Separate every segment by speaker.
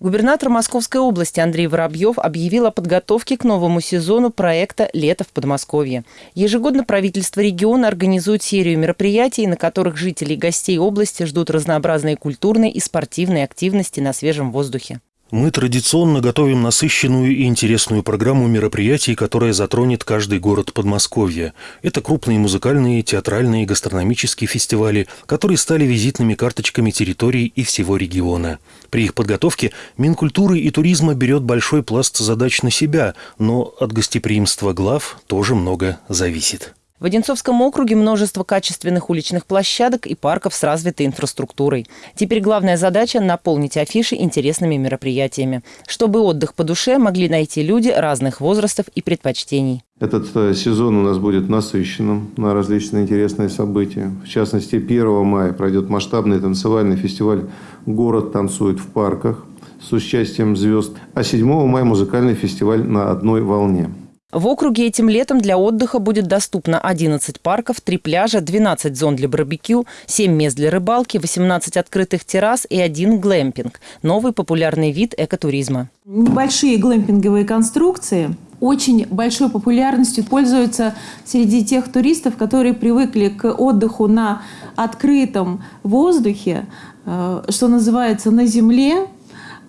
Speaker 1: Губернатор Московской области Андрей Воробьев объявил о подготовке к новому сезону проекта «Лето в Подмосковье». Ежегодно правительство региона организует серию мероприятий, на которых жители и гостей области ждут разнообразные культурные и спортивные активности на свежем воздухе.
Speaker 2: Мы традиционно готовим насыщенную и интересную программу мероприятий, которая затронет каждый город Подмосковья. Это крупные музыкальные, театральные и гастрономические фестивали, которые стали визитными карточками территорий и всего региона. При их подготовке Минкультуры и туризма берет большой пласт задач на себя, но от гостеприимства глав тоже много зависит.
Speaker 1: В Одинцовском округе множество качественных уличных площадок и парков с развитой инфраструктурой. Теперь главная задача – наполнить афиши интересными мероприятиями, чтобы отдых по душе могли найти люди разных возрастов и предпочтений.
Speaker 3: Этот э, сезон у нас будет насыщенным на различные интересные события. В частности, 1 мая пройдет масштабный танцевальный фестиваль «Город танцует в парках» с участием звезд, а 7 мая музыкальный фестиваль «На одной волне».
Speaker 1: В округе этим летом для отдыха будет доступно 11 парков, 3 пляжа, 12 зон для барбекю, 7 мест для рыбалки, 18 открытых террас и один глэмпинг – новый популярный вид экотуризма.
Speaker 4: Небольшие глэмпинговые конструкции очень большой популярностью пользуются среди тех туристов, которые привыкли к отдыху на открытом воздухе, э, что называется, на земле,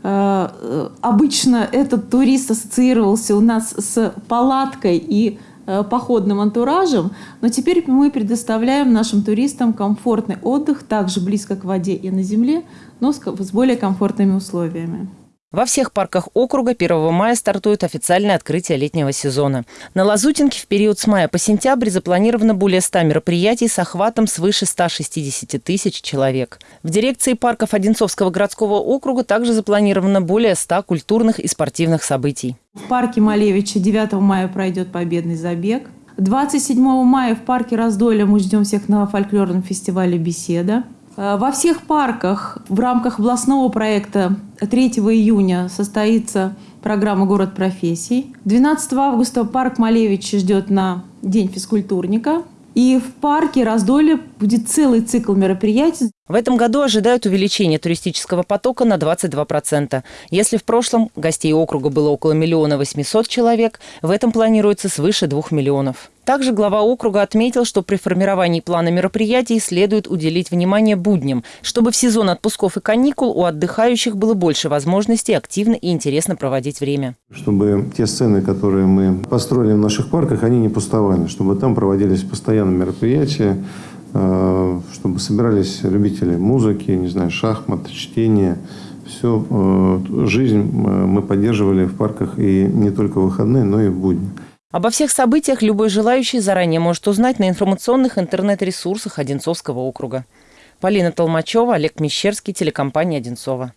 Speaker 4: обычно этот турист ассоциировался у нас с палаткой и э, походным антуражем, но теперь мы предоставляем нашим туристам комфортный отдых также близко к воде и на земле, но с более комфортными условиями.
Speaker 1: Во всех парках округа 1 мая стартует официальное открытие летнего сезона. На Лазутинке в период с мая по сентябрь запланировано более 100 мероприятий с охватом свыше 160 тысяч человек. В дирекции парков Одинцовского городского округа также запланировано более 100 культурных и спортивных событий.
Speaker 4: В парке Малевича 9 мая пройдет победный забег. 27 мая в парке Раздолья мы ждем всех на фольклорном фестивале «Беседа». Э, во всех парках в рамках областного проекта 3 июня состоится программа «Город профессий». 12 августа парк Малевич ждет на День физкультурника. И в парке Раздолье будет целый цикл мероприятий.
Speaker 1: В этом году ожидают увеличения туристического потока на 22%. Если в прошлом гостей округа было около миллиона восьмисот человек, в этом планируется свыше двух миллионов. Также глава округа отметил, что при формировании плана мероприятий следует уделить внимание будням, чтобы в сезон отпусков и каникул у отдыхающих было больше возможностей активно и интересно проводить время.
Speaker 3: Чтобы те сцены, которые мы построили в наших парках, они не пустовали, чтобы там проводились постоянно мероприятия, чтобы собирались любители музыки, не знаю, шахмат, чтения. Все, э, жизнь э, мы поддерживали в парках и не только в выходные, но и в будни.
Speaker 1: Обо всех событиях любой желающий заранее может узнать на информационных интернет-ресурсах Одинцовского округа. Полина Толмачева, Олег Мещерский, телекомпания «Одинцова».